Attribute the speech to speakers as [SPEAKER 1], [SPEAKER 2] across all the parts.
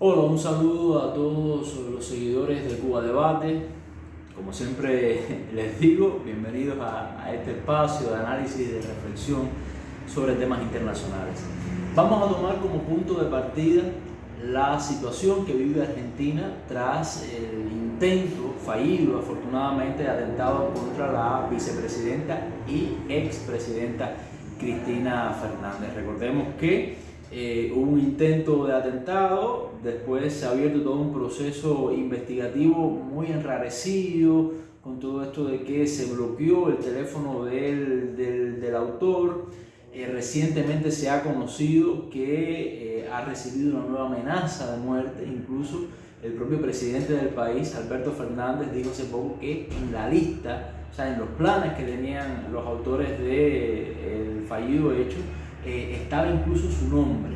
[SPEAKER 1] Hola, un saludo a todos los seguidores de Cuba Debate. Como siempre les digo, bienvenidos a, este espacio de análisis y de reflexión sobre temas internacionales. Vamos a tomar como punto de partida la situación que vive Argentina tras el intento fallido, afortunadamente, de atentado contra la vicepresidenta y expresidenta Cristina Fernández. Recordemos que eh, hubo un intento de atentado, después se ha abierto todo un proceso investigativo muy enrarecido con todo esto de que se bloqueó el teléfono del, del, autor. Eh, recientemente se ha conocido que eh, ha recibido una nueva amenaza de muerte, incluso el propio presidente del país, Alberto Fernández, dijo hace poco que en la lista, o sea, en los planes que tenían los autores del fallido hecho, eh, estaba incluso su nombre.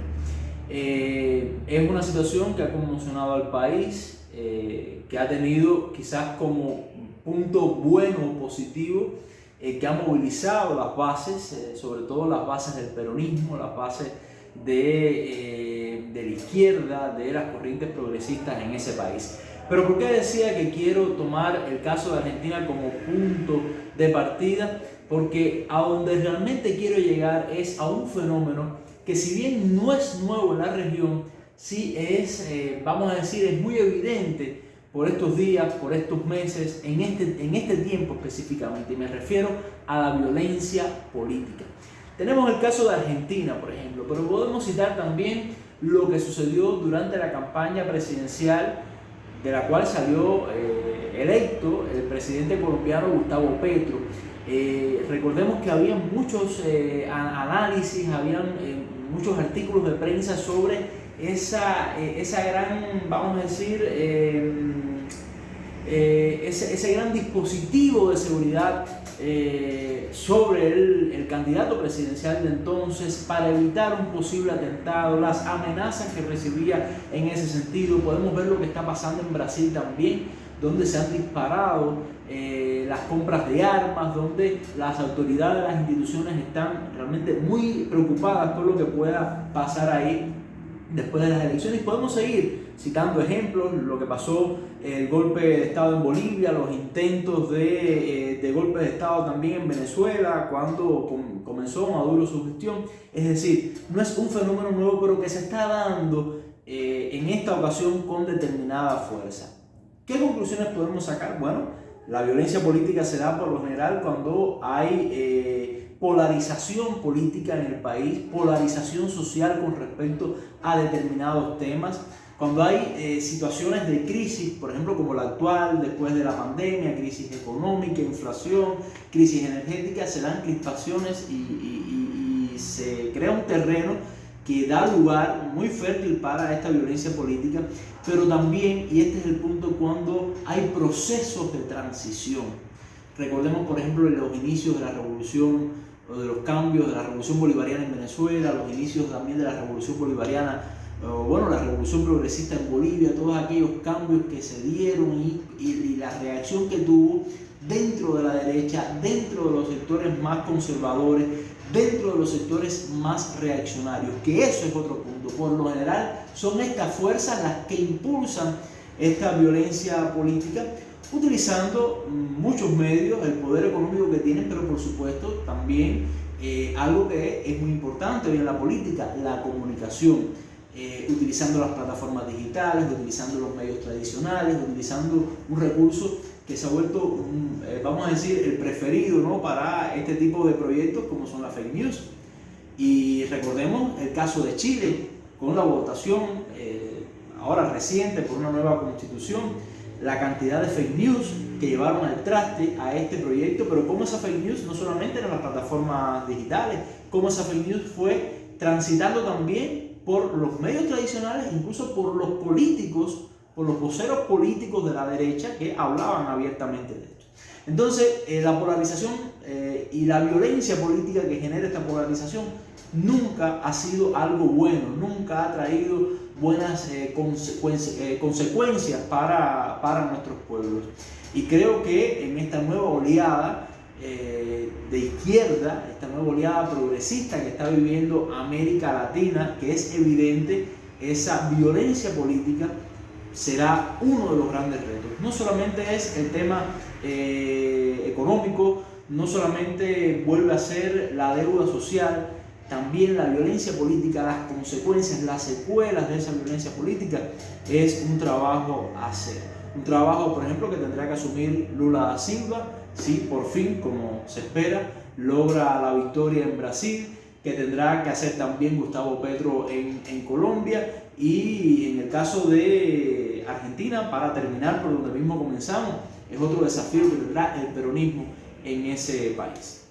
[SPEAKER 1] Eh, es una situación que ha conmocionado al país, eh, que ha tenido quizás como punto bueno o positivo, que ha movilizado las bases, sobre todo las bases del peronismo, las bases de, de la izquierda, de las corrientes progresistas en ese país. Pero ¿por qué decía que quiero tomar el caso de Argentina como punto de partida? Porque a donde realmente quiero llegar es a un fenómeno que si bien no es nuevo en la región, sí es, eh, vamos a decir, es muy evidente por estos días, por estos meses, en este, en este tiempo específicamente. Y me refiero a la violencia política. Tenemos el caso de Argentina, por ejemplo, pero podemos citar también lo que sucedió durante la campaña presidencial de la cual salió eh, electo el presidente colombiano Gustavo Petro. Eh, recordemos que había muchos eh, análisis, habían muchos artículos de prensa sobre esa, esa gran, vamos a decir, ese, ese, gran dispositivo de seguridad sobre el, candidato presidencial de entonces para evitar un posible atentado, las amenazas que recibía en ese sentido. Podemos ver lo que está pasando en Brasil también, donde se han disparado eh, las compras de armas, donde las autoridades, las instituciones están realmente muy preocupadas por lo que pueda pasar ahí después de las elecciones. Podemos seguir citando ejemplos, lo que pasó, el golpe de Estado en Bolivia, los intentos de, eh, golpe de Estado también en Venezuela, cuando comenzó Maduro su gestión. Es decir, no es un fenómeno nuevo, pero que se está dando eh, en esta ocasión con determinada fuerza. ¿Qué conclusiones podemos sacar? Bueno, la violencia política se da por lo general cuando hay... Eh, polarización política en el país, polarización social con respecto a determinados temas. Cuando hay eh, situaciones de crisis, por ejemplo como la actual, después de la pandemia, crisis económica, inflación, crisis energética, se dan crispaciones y, y se crea un terreno que da lugar muy fértil para esta violencia política, pero también, y este es el punto, cuando hay procesos de transición. Recordemos, por ejemplo, los inicios de la revolución de los cambios de la revolución bolivariana en Venezuela, los inicios también de la revolución bolivariana, bueno, la revolución progresista en Bolivia, todos aquellos cambios que se dieron y, y, la reacción que tuvo dentro de la derecha, dentro de los sectores más conservadores, dentro de los sectores más reaccionarios, que eso es otro punto. Por lo general son estas fuerzas las que impulsan esta violencia política utilizando muchos medios, el poder económico que tienen, pero por supuesto también eh, algo que es muy importante hoy en la política, la comunicación. Eh, utilizando las plataformas digitales, utilizando los medios tradicionales, utilizando un recurso que se ha vuelto, eh, vamos a decir, el preferido ¿no? para este tipo de proyectos como son las fake news. Y recordemos el caso de Chile, con la votación ahora reciente por una nueva constitución, la cantidad de fake news que llevaron al traste a este proyecto, pero cómo esa fake news no solamente en las plataformas digitales, cómo esa fake news fue transitando también por los medios tradicionales, incluso por los políticos, por los voceros políticos de la derecha que hablaban abiertamente de esto. Entonces, eh, la polarización eh, y la violencia política que genera esta polarización nunca ha sido algo bueno, nunca ha traído buenas eh, eh, consecuencias para, para, nuestros pueblos. Y creo que en esta nueva oleada eh, de izquierda, esta nueva oleada progresista que está viviendo América Latina, que es evidente esa violencia política será uno de los grandes retos. No solamente es el tema eh, económico, no solamente vuelve a ser la deuda social, también la violencia política, las consecuencias, las secuelas de esa violencia política, es un trabajo a hacer. Un trabajo, por ejemplo, que tendrá que asumir Lula da Silva, si por fin, como se espera, logra la victoria en Brasil, que tendrá que hacer también Gustavo Petro en, en Colombia y en el caso de Argentina, para terminar por donde mismo comenzamos, es otro desafío que tendrá el peronismo en ese país.